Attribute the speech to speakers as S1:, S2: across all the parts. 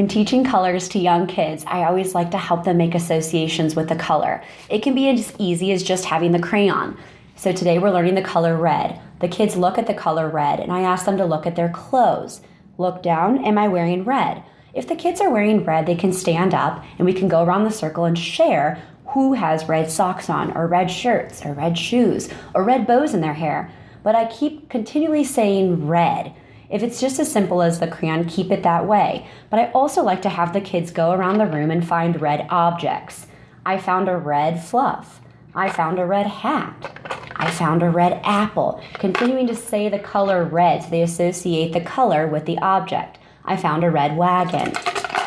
S1: When teaching colors to young kids, I always like to help them make associations with the color. It can be as easy as just having the crayon. So today we're learning the color red. The kids look at the color red and I ask them to look at their clothes. Look down, am I wearing red? If the kids are wearing red, they can stand up and we can go around the circle and share who has red socks on, or red shirts, or red shoes, or red bows in their hair. But I keep continually saying red. If it's just as simple as the crayon, keep it that way. But I also like to have the kids go around the room and find red objects. I found a red fluff. I found a red hat. I found a red apple. Continuing to say the color red so they associate the color with the object. I found a red wagon.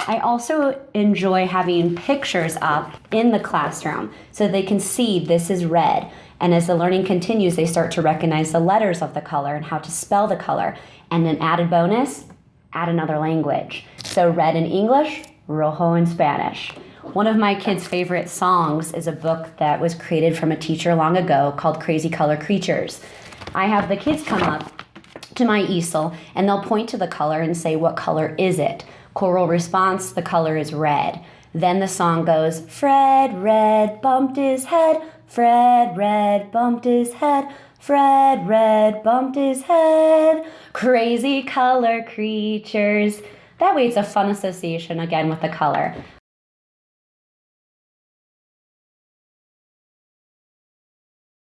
S1: I also enjoy having pictures up in the classroom so they can see this is red. And as the learning continues, they start to recognize the letters of the color and how to spell the color. And an added bonus, add another language. So red in English, rojo in Spanish. One of my kids' favorite songs is a book that was created from a teacher long ago called Crazy Color Creatures. I have the kids come up to my easel and they'll point to the color and say, What color is it? Choral response, the color is red. Then the song goes, Fred Red bumped his head, Fred Red bumped his head, Fred Red bumped his head. Crazy color creatures. That way it's a fun association again with the color.